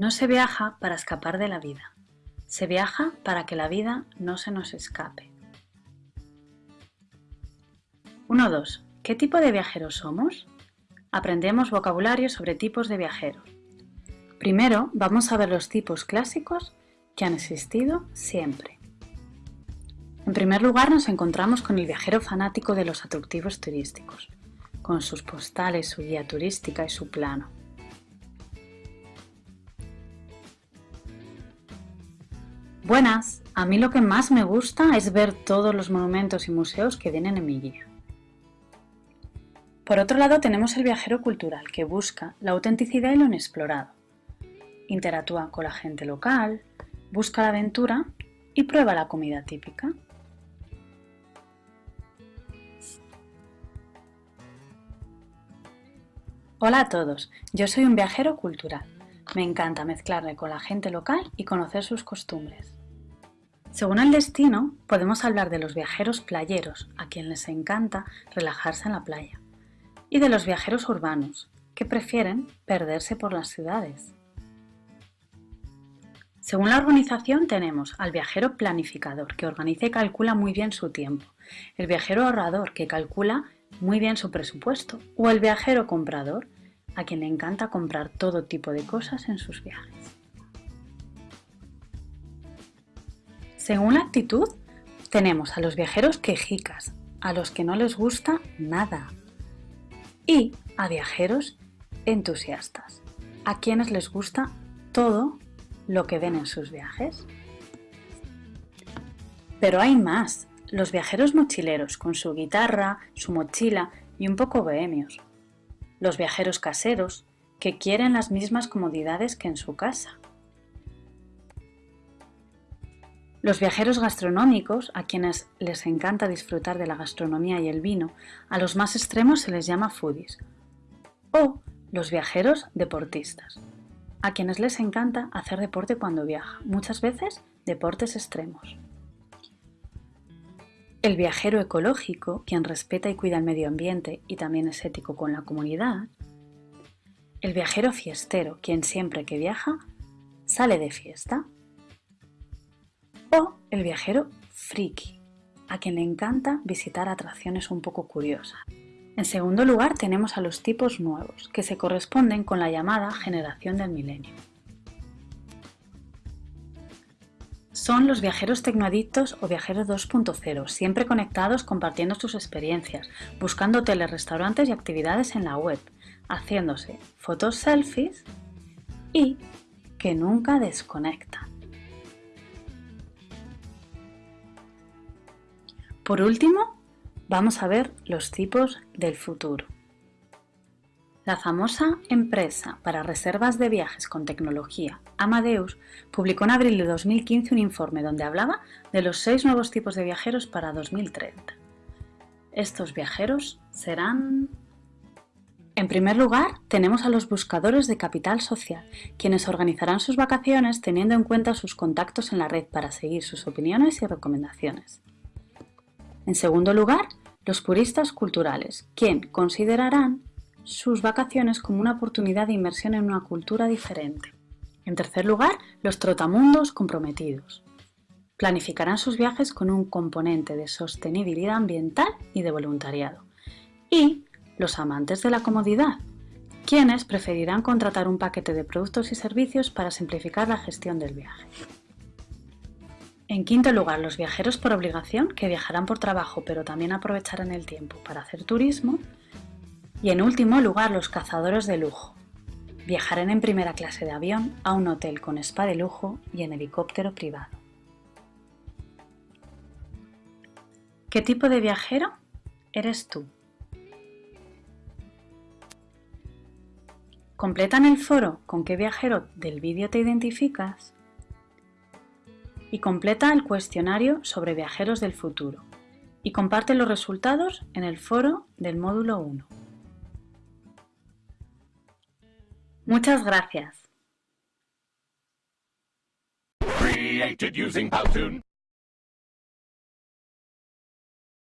No se viaja para escapar de la vida, se viaja para que la vida no se nos escape. 1.2. ¿Qué tipo de viajeros somos? Aprendemos vocabulario sobre tipos de viajeros. Primero vamos a ver los tipos clásicos que han existido siempre. En primer lugar nos encontramos con el viajero fanático de los atractivos turísticos, con sus postales, su guía turística y su plano. Buenas, a mí lo que más me gusta es ver todos los monumentos y museos que vienen en mi guía. Por otro lado tenemos el viajero cultural que busca la autenticidad y lo inexplorado. Interactúa con la gente local, busca la aventura y prueba la comida típica. Hola a todos, yo soy un viajero cultural. Me encanta mezclarme con la gente local y conocer sus costumbres. Según el destino, podemos hablar de los viajeros playeros, a quien les encanta relajarse en la playa, y de los viajeros urbanos, que prefieren perderse por las ciudades. Según la organización tenemos al viajero planificador, que organiza y calcula muy bien su tiempo, el viajero ahorrador, que calcula muy bien su presupuesto, o el viajero comprador, a quien le encanta comprar todo tipo de cosas en sus viajes. Según la actitud, tenemos a los viajeros quejicas, a los que no les gusta nada, y a viajeros entusiastas, a quienes les gusta todo lo que ven en sus viajes. Pero hay más, los viajeros mochileros con su guitarra, su mochila y un poco bohemios. Los viajeros caseros que quieren las mismas comodidades que en su casa. Los viajeros gastronómicos, a quienes les encanta disfrutar de la gastronomía y el vino, a los más extremos se les llama foodies. O los viajeros deportistas, a quienes les encanta hacer deporte cuando viaja, muchas veces deportes extremos. El viajero ecológico, quien respeta y cuida el medio ambiente y también es ético con la comunidad. El viajero fiestero, quien siempre que viaja sale de fiesta. O el viajero friki, a quien le encanta visitar atracciones un poco curiosas. En segundo lugar tenemos a los tipos nuevos, que se corresponden con la llamada generación del milenio. Son los viajeros tecnoadictos o viajeros 2.0, siempre conectados compartiendo sus experiencias, buscando hoteles, restaurantes y actividades en la web, haciéndose fotos selfies y que nunca desconectan. Por último, Vamos a ver los tipos del futuro. La famosa empresa para reservas de viajes con tecnología, Amadeus, publicó en abril de 2015 un informe donde hablaba de los seis nuevos tipos de viajeros para 2030. Estos viajeros serán... En primer lugar, tenemos a los buscadores de capital social, quienes organizarán sus vacaciones teniendo en cuenta sus contactos en la red para seguir sus opiniones y recomendaciones. En segundo lugar, los puristas culturales, quien considerarán sus vacaciones como una oportunidad de inmersión en una cultura diferente. En tercer lugar, los trotamundos comprometidos. Planificarán sus viajes con un componente de sostenibilidad ambiental y de voluntariado. Y los amantes de la comodidad, quienes preferirán contratar un paquete de productos y servicios para simplificar la gestión del viaje. En quinto lugar, los viajeros por obligación, que viajarán por trabajo pero también aprovecharán el tiempo para hacer turismo. Y en último lugar, los cazadores de lujo. Viajarán en primera clase de avión a un hotel con spa de lujo y en helicóptero privado. ¿Qué tipo de viajero eres tú? Completa en el foro con qué viajero del vídeo te identificas y completa el cuestionario sobre viajeros del futuro y comparte los resultados en el foro del módulo 1. Muchas gracias.